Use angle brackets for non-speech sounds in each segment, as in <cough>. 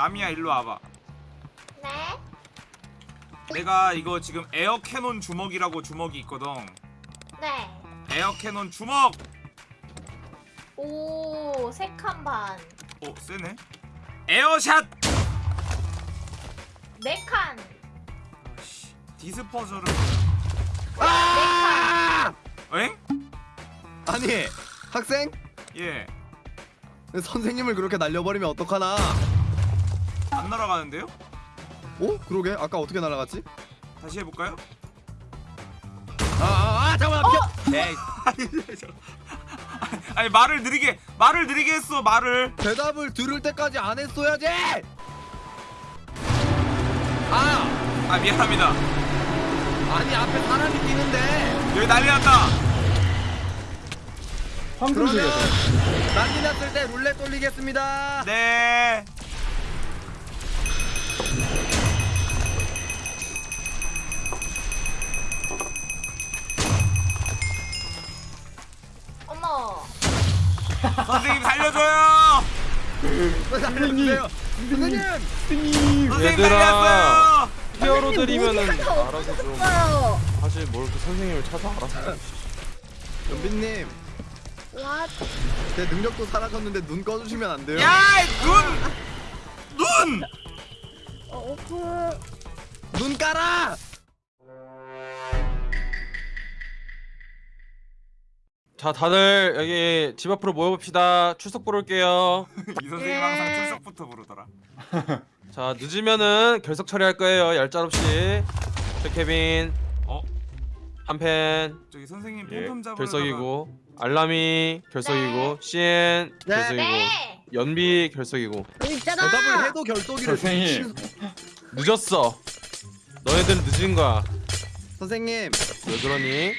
라미야 일로 와봐 네? 내가 이거 지금 에어 캐논 주먹이라고 주먹이 있거든 네. 에어 캐논 주먹 오, 세칸 반. 어 세네 에어샷 네 칸. 아씨, 디스퍼저를 아! 엥? 아니 학생 예. 선생님을 그렇게 날려버리면 어떡하나? 안 날아가는데요? 오 그러게 아까 어떻게 날아갔지? 다시 해볼까요? 아, 아, 아 잠깐만 펴. 에이, <laughs> 아니 말을 느리게 말을 느리게 했어 말을 대답을 들을 때까지 안 했어야지. 아 아 미안합니다 아니 앞에 사람이 뛰는데. 여기 난리 났다 그러면 난리 났을 때 룰렛 돌리겠습니다. 네 선생님 살려줘요 선생님. 선생님. 선생님 얘들아. 히어로들이면은 알아서 좀 사실 뭘 그 선생님을 찾아 알아서 연빈님. 제 능력도 사라졌는데 눈 꺼주시면 안 돼요? 야 눈눈 눈 깔아. 자 다들 여기 집 앞으로 모여봅시다 출석 부를 올게요 <laughs> 이 선생님 항상 출석부터 부르더라 <laughs> 자 늦으면은 결석 처리할 거예요 얄짤 없이 저 케빈 어 한펜 저기 선생님 예, 팬텀 잡으러 결석이고 알람이 결석이고 네. CN 네. 결석이고 네. 연비 결석이고 있잖아. 대답을 해도 결독이를. 선생님. 늦었어 너희들은 늦은 거야 선생님. 왜 그러니?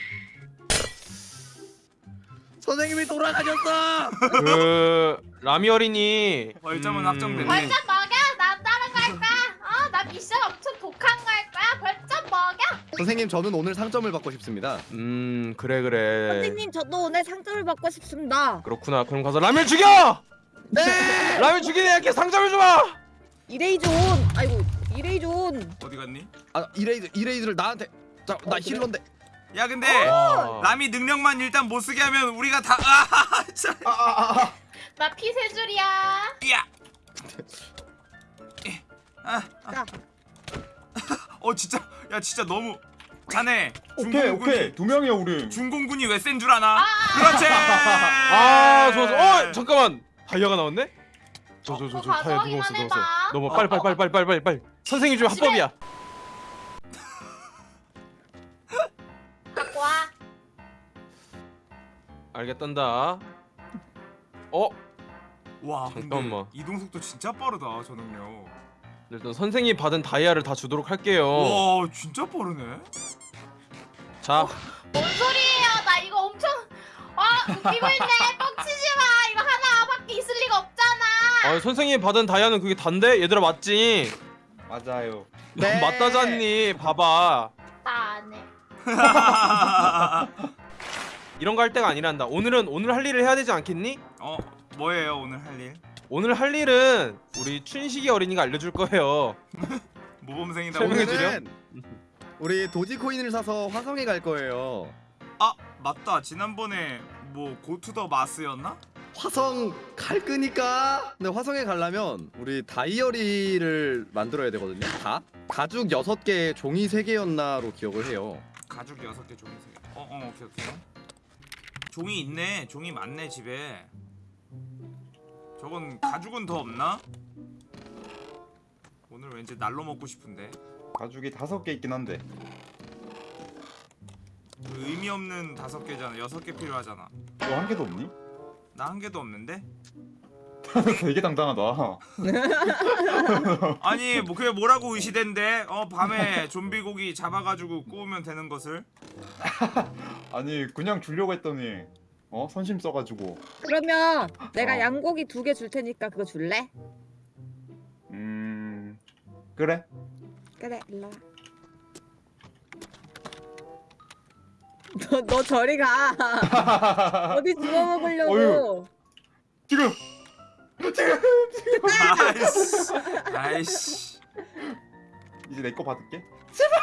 선생님이 돌아가셨어. 그 라미 어린이 벌점은 음, 확정됐네 벌점 먹여? 나 따라갈 거야? 어? 나 미션 엄청 독한 거 할 거야? 벌점 먹여? 선생님 저는 오늘 상점을 받고 싶습니다. 음 그래 그래 선생님 저도 오늘 상점을 받고 싶습니다. 그렇구나 그럼 가서 라면 죽여! 네. 라면 죽이는 애께 상점을 줘봐! 이레이존. 아이고 이레이존. 어디 갔니? 아 이레이드 이레이드를 나한테. 자나 어, 그래? 힐러인데. 야 근데 와. 남이 능력만 일단 못 쓰게 하면 우리가 다 아, 자, 나피 세 줄이야. 야. 아, 아. 자. 어 진짜 야 진짜 너무 자네 오케이 중공군이 오케이 두 명이야 우리. 중공군이 왜 센 줄 아나? 그렇지. 아 좋았어 어 잠깐만 다이아가 나왔네? 저 저저 어, 저 다이아 누웠어. 누웠어 너무 빨리 빨리 빨리 빨리 빨리 빨리 빨리 선생님 좀 합법이야 알겠단다 어? 와 잠깐만. 이동 속도 진짜 빠르다 저 능력. 일단 선생님 받은 다이아를 다 주도록 할게요 와 진짜 빠르네. 자뭔 소리예요? 나 이거 엄청 아 웃기고 있네. 뻥치지 마. 이거 하나밖에 있을 리가 없잖아. 아, 선생님 받은 다이아는 그게 단데? 얘들아 맞지? 맞아요. 네. <laughs> 맞다잖니 봐봐 나 안 해. 이런 거 할 때가 아니란다 오늘은 오늘 할 일을 해야 되지 않겠니? 어 뭐예요 오늘 할 일? 오늘 할 일은 우리 춘식이 어린이가 알려줄 거예요 <laughs> 모범생이다. 설명해 오늘. 주렴. 오늘은 우리 도지코인을 사서 화성에 갈 거예요. 아 맞다 지난번에 뭐 고투더 마스였나? 화성 갈 거니까. 근데 화성에 가려면 우리 다이어리를 만들어야 되거든요. 다 가죽 6개, 종이 3개였나로 기억을 해요. 가죽 여섯 개 종이 세 개. 어, 어, 오케이, 오케이. 종이 있네. 종이 많네 집에. 저건 가죽은 더 없나? 오늘 왠지 날로 먹고 싶은데. 가죽이 다섯 개 있긴 한데. 그 의미 없는 다섯 개잖아. 여섯 개 필요하잖아. 너 한 개도 없니? 나 한 개도 없는데? <laughs> 되게 당당하다. <laughs> 아니 뭐 그게 뭐라고 의시된대? 어 밤에 좀비 고기 잡아가지고 구우면 되는 것을? <laughs> 아니 그냥 주려고 했더니 어 선심 써가지고. 그러면 내가 어. 양고기 두 개 줄 테니까 그거 줄래? 음 그래. 그래 일로 와. <laughs> 너, 너 저리 가. <laughs> 어디 주워 먹으려고. 지금 아이씨 아이씨 이제 내 거 받을게. 제발.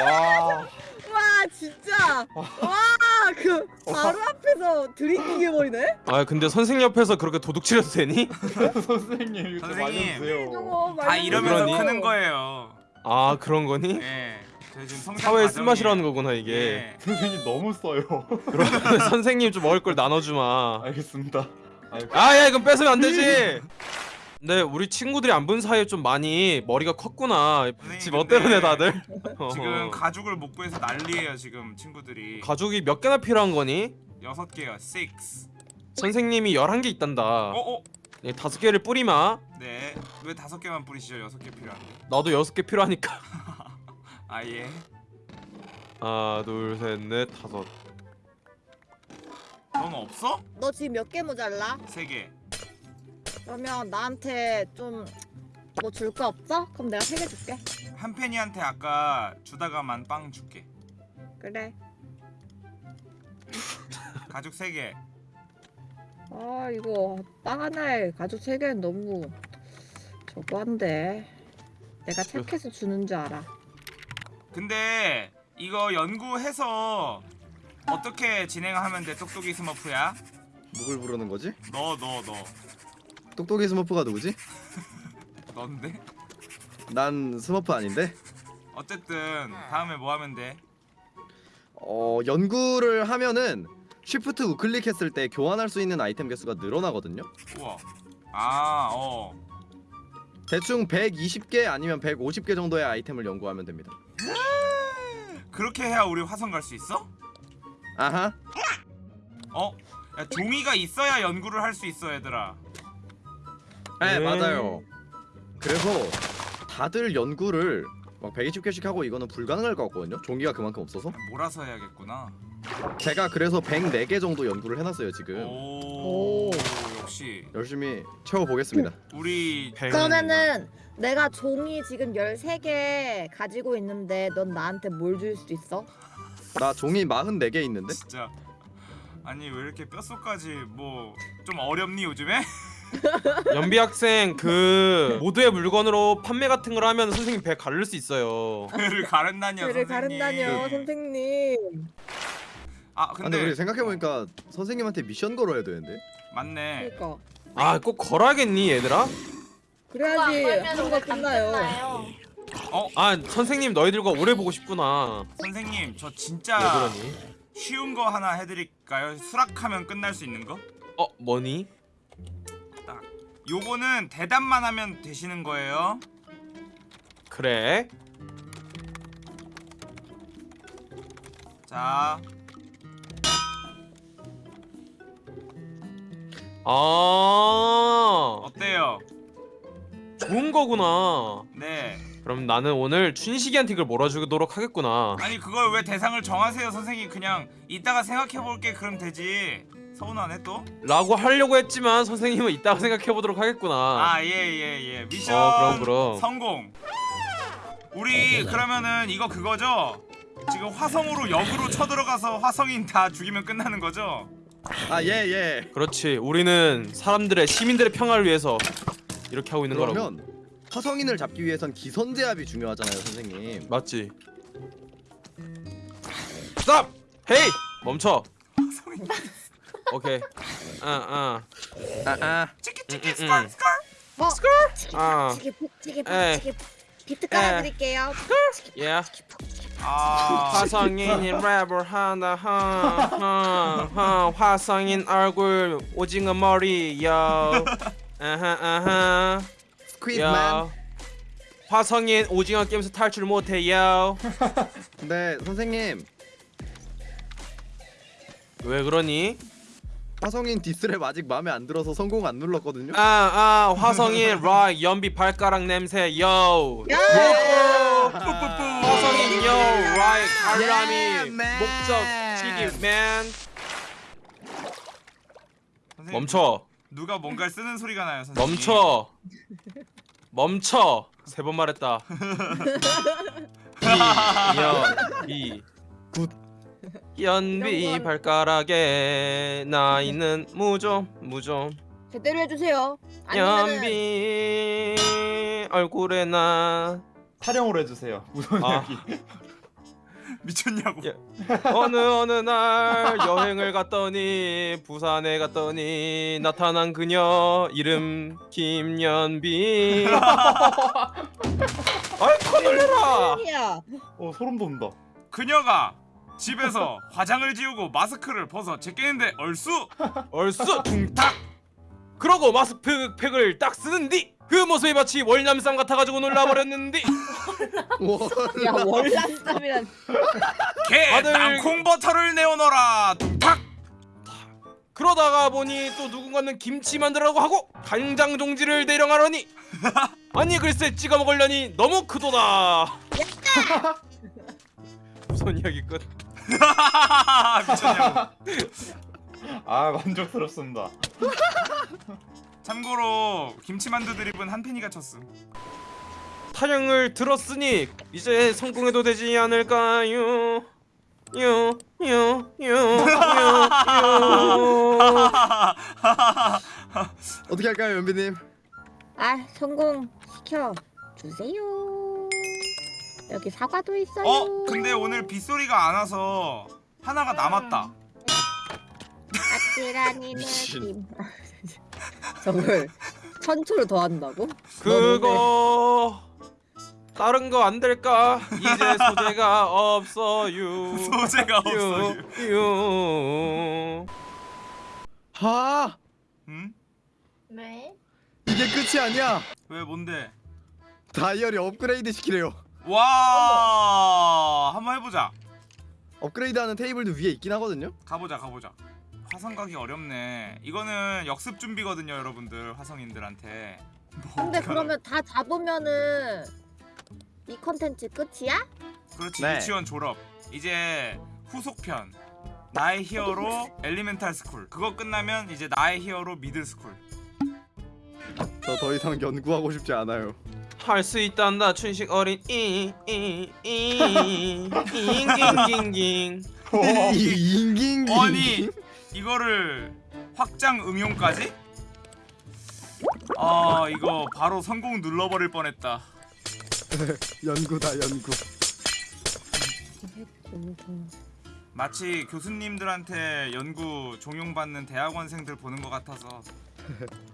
<laughs> 와. 와 진짜 와그 바로 앞에서 들이키게 버리네. 아 근데 선생님 옆에서 그렇게 도둑질해도 되니? <laughs> 선생님 이거. 알려주세요. 저거 다. 이러면서 그러니? 크는 거예요 아 그런 거니? 예 성장 사회의 쓴맛이라는 거구나 이게 예. 선생님 너무 써요. <laughs> 그러면 선생님 좀 먹을 걸 나눠주마 알겠습니다. 아야 이건 뺏으면 안 되지 <laughs> 네 우리 친구들이 안 본 사이에 좀 많이 머리가 컸구나. 선생님, 집 어때로네 근데 다들? <laughs> 지금 어. <laughs> 가죽을 못 구해서 난리예요 지금 친구들이. 가족이 몇 개나 필요한 거니? 여섯 개요 6 선생님이 11개 있단다. 어 어. 네, 다섯 개를 뿌리마. 네 왜 다섯 개만 뿌리시죠? 여섯 개 필요한데. 나도 여섯 개 필요하니까. <laughs> 아 예. 하나 둘 셋 넷 다섯. 넌 없어? 너 지금 몇 개 모자라? 세 개 그러면 나한테 좀 뭐 줄 거 없어? 그럼 내가 세 개 줄게. 한 팬이한테 아까 주다가만 빵 줄게 그래. <laughs> 가죽 세개 아 이거 빵 하나에 가죽 세 개는 너무 저거 한데. 내가 착해서 주는 줄 알아. 근데 이거 연구해서 어떻게 진행하면 돼 똑똑이 스머프야? 누굴 부르는 거지? 너 너 너 똑똑이 스머프가 누구지? <laughs> 넌데? 난 스머프 아닌데. 어쨌든 다음에 뭐 하면 돼? 어 연구를 하면은 쉬프트 우클릭 했을 때 교환할 수 있는 아이템 개수가 늘어나거든요. 우와 아어 대충 120개 아니면 150개 정도의 아이템을 연구하면 됩니다. <laughs> 그렇게 해야 우리 화성 갈 수 있어? 아하. 어? 야 종이가 있어야 연구를 할 수 있어 얘들아 네 네. 맞아요. 그래서 다들 연구를 막 120개씩 하고 이거는 불가능할 것 같거든요. 종이가 그만큼 없어서. 몰아서 해야겠구나 제가 그래서 104개 정도 연구를 해놨어요 지금. 오, 오. 역시 열심히 채워보겠습니다. 우리 백- 그러면은 내가 종이 지금 13개 가지고 있는데 넌 나한테 뭘 줄 수 있어? 나 종이 44개 있는데? 진짜 아니 왜 이렇게 뼛속까지 뭐 좀 어렵니 요즘에? <laughs> 연비 학생 그 모두의 물건으로 판매 같은 걸 하면 선생님 배 가를 수 있어요 배를 가른다니요 배를 선생님 가른다뇨 선생님 아 근데, 근데 우리 생각해보니까 선생님한테 미션 걸어야 되는데? 맞네 그니까 아 꼭 걸어야겠니 얘들아? 그래야지 하루가 끝나요 어? 아 선생님 너희들과 오래 보고 싶구나 선생님 저왜 진짜 그러니? 쉬운 거 하나 해드릴까요? 수락하면 끝날 수 있는 거? 어 뭐니? 딱 요거는 대답만 하면 되시는 거예요. 그래. 자. 아. 어때요? 좋은 거구나. 네. 그럼 나는 오늘 춘식이한테 이걸 몰아주도록 하겠구나. 아니 그걸 왜 대상을 정하세요 선생님? 그냥 이따가 생각해 볼게. 그럼 되지 서운하네 또? 라고 하려고 했지만 선생님은 이따가 생각해보도록 하겠구나 아예예 예 미션 어 그럼 그럼 성공 우리 그러면은 이거 그거죠? 지금 화성으로 역으로 쳐들어가서 화성인 다 죽이면 끝나는 거죠? 아예 예. 그렇지 우리는 사람들의 시민들의 평화를 위해서 이렇게 하고 있는 거라고 그러면 화성인을 잡기 위해선 기선제압이 중요하잖아요 선생님. 맞지 스탑! 헤이! 멈춰 화성인 오케이. 아 아. 아 아. 치키 치키 음, 음, 스컬. 음. 스컬? 뭐? 아. 푹 에이. 치기 푹 비트 깔아 드릴게요. 예. 아. 화성인이 랩을 한다. 하하하. 화성인 얼굴 오징어 머리 요. 아하 아하. 스퀴즈맨. 요 화성인 오징어 게임에서 탈출 못해요. 근데 <laughs> 선생님. 왜 그러니? 화성인 디스랩 아직 마음에 안 들어서 성공 안 눌렀거든요. 아 아 화성인 <laughs> 락 연비 발가락 냄새 요. 야! 화성인 요락 man. 목적 치기맨 선생님, 멈춰. 누가 뭔가를 쓰는 소리가 나요 선생님. 멈춰. 멈춰. 세 번 말했다. <laughs> 연비. 굿. 연비 발가락에 나이는 네. 무좀 무좀. 제대로 해주세요. 아니면은... 연비 얼굴에 나 타령으로 해주세요. 무선이 아. <laughs> 미쳤냐고. 예. 어느 어느 날 여행을 갔더니 부산에 갔더니 나타난 그녀 이름 김연비. <laughs> 아이 커놀려라. 어 소름 돋는다. 그녀가 집에서 <laughs> 화장을 지우고 마스크를 벗어 제끼는데 얼쑤! <laughs> 얼쑤! 둥탁! 그러고 마스크팩을 딱 쓰는디? 그 모습이 마치 월남쌈 같아가지고 놀라버렸는디? <laughs> 야 월남쌈이란. 개 다들- 땅콩버터를 내어놔라 둥탁! 그러다가 보니 또 누군가는 김치 만들라고 하고 간장 종지를 대령하려니. 아니 글쎄 찍어 먹으려니 너무 크도다. 무슨 이야기 끝 <laughs> 미쳤냐고. 아 만족스럽습니다. 참고로 김치만두 드립은 한팬이가 쳤음. 타령을 들었으니 이제 성공해도 되지 않을까요? 요요요요요. 어떻게 할까요 연비님? 아 성공 시켜 주세요. 여기 사과도 있어요 어? 근데 오늘 빗소리가 안 와서 하나가 음. 남았다 아찔하니는 김 <laughs> 저걸 천초를 더한다고? 그거 다른 거 안 될까? 이제 소재가 <laughs> 없어요. 소재가 없어요. 유. 하. 응? 왜? 이게 끝이 아니야. 왜 뭔데? 다이어리 업그레이드 시키래요. 와 한번 해보자. 업그레이드하는 테이블도 위에 있긴 하거든요? 가보자 가보자. 화성 가기 어렵네. 이거는 역습 준비거든요 여러분들 화성인들한테. 근데 그러면 다 잡으면은 이 컨텐츠 끝이야? 그렇지 네. 유치원 졸업. 이제 후속편. 나의 히어로 엘리멘탈 스쿨. 그거 끝나면 이제 나의 히어로 미들 스쿨. 저 더 이상 연구하고 싶지 않아요. 탈 수 있단다 춘식 어린 이이이잉잉잉잉 잉잉잉 아니 이거를 확장 응용까지? 아 이거 바로 성공 눌러버릴 뻔했다. <laughs> 연구다 연구. 마치 교수님들한테 연구 종용받는 대학원생들 보는 것 같아서. <laughs>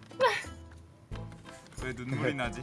왜 눈물이 나지?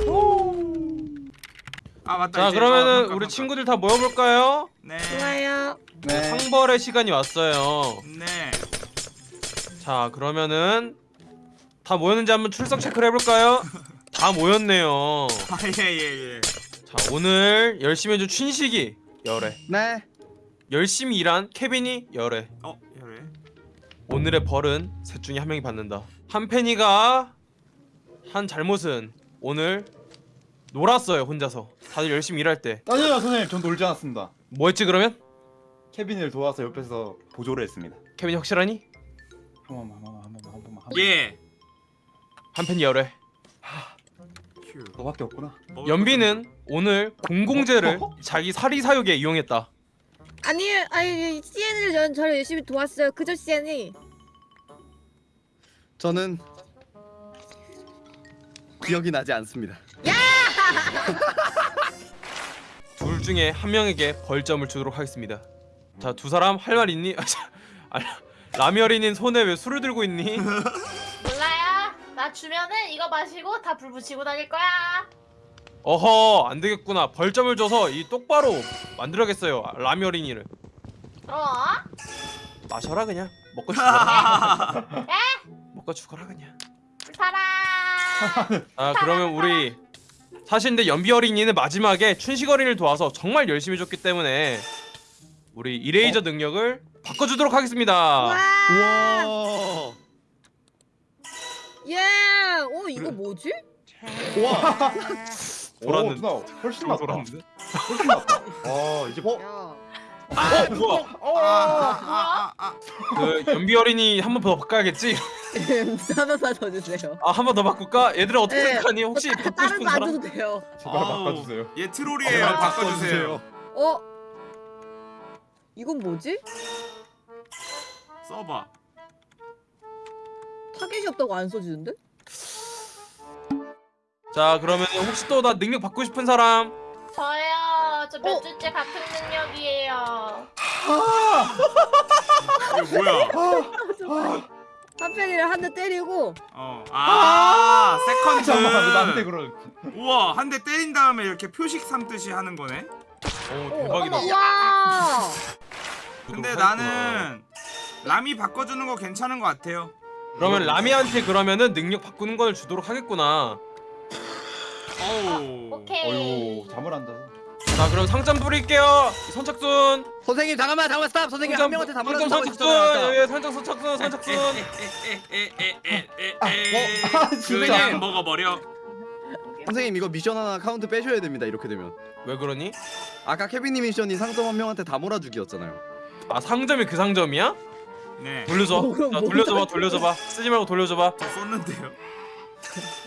그러면은 평가, 우리 평가. 친구들 다 모여볼까요? 네. 좋아요. 네. 상벌의 시간이 왔어요. 네. 자 그러면은 다 모였는지 한번 출석 체크를 해볼까요? <laughs> 다 모였네요. 아예예 예. 자 오늘 열심히 해준 춘식이 열애 네. 열심히 일한 케빈이 열애 어 열애. 오늘의 벌은 셋 중에 한 명이 받는다 한 팬이가 한 잘못은 오늘 놀았어요 혼자서 다들 열심히 일할 때뭐 아니요 선생님 전 놀지 않았습니다. 했지 그러면? 케빈을 도와서 옆에서 보조를 했습니다. 케빈이 확실하니? 한 번만 한 번만 한 번만 한 번만. 예. 한 팬이 열애 휴. 너밖에 없구나. 연비는 오늘 공공재를 자기 사리 사욕에 이용했다 아니, 아니, CN을 전 저를 열심히 도왔어요. 그저 CN이. 저는 기억이 나지 않습니다. <laughs> 둘 중에 한 명에게 벌점을 주도록 하겠습니다 자 두 사람 할 말 있니? <laughs> 아, 라미어린인 손에 왜 술을 들고 있니? <laughs> 몰라요. 나 주면은 이거 마시고 다 불 붙이고 다닐 거야. 어허 안되겠구나 벌점을 줘서 이 똑바로 만들어야겠어요 라미어린이를 어? 마셔라 그냥 먹고 죽어라 먹고 죽어라 그냥 살아. 아 그러면 우리 사실 근데 연비 어린이는 마지막에 춘식 어린이를 도와서 정말 열심히 줬기 때문에 우리 이레이저 능력을 바꿔주도록 하겠습니다 와, 와. 예. 어 이거 그래. 뭐지? 와. 돌았는데. 오, 훨씬 낫다. 돌았는데? 훨씬 낫다. 아 이제 뭐? 야. 아 뭐야? 아, 아, 아, 그 연비 어린이 한 번 더 바꿔야겠지? 더 주세요. 아 한 번 더 바꿀까? 얘들아 어떻게 네. 생각하니? 혹시 다- 바꾸고 다른 싶은 거안 사람? 줘도 돼요. 제발 아우, 바꿔주세요. 얘 트롤이에요. 제발 바꿔주세요. 어? 이건 뭐지? 써봐. 타겟이 없다고 안 써지는데? 자 그러면 혹시 또 나 능력 받고 싶은 사람? 저몇 어? 주째 같은 능력이에요. 이거 뭐야? 한편이를 한대 때리고 어. 아, 잠깐만 왜 나한테 세컨드. 그러? 우와, 한 대 때린 다음에 이렇게 표식 삼듯이 하는 거네. 오 어, 대박이다. 와. 근데. 나는 람이 바꿔주는 거 괜찮은 것 같아요. 그러면 라미한테 그러면은 능력 바꾸는 걸 주도록 하겠구나. 어우. 오케이. 어유 잠을 안 자서. 자 그럼 상점 부릴게요. 선착순. 선생님 잠깐만 잠깐만 스탑. 선생님 한 명한테 다 상점 말하는 선착순. 예, 상점 선착순 선착순. <laughs> 아, 진짜. 그냥 먹어버려. 선생님 이거 미션 하나 카운트 빼셔야 됩니다. 이렇게 되면. 왜 그러니? 아까 케빈님 미션이 상점 한 명한테 다 몰아주기였잖아요. 아 상점이 그 상점이야? 네. 돌려줘. 뭐, 그럼 자 뭐 돌려줘봐 돌려줘봐. 쓰지 말고 돌려줘봐. 저 썼는데요. <laughs>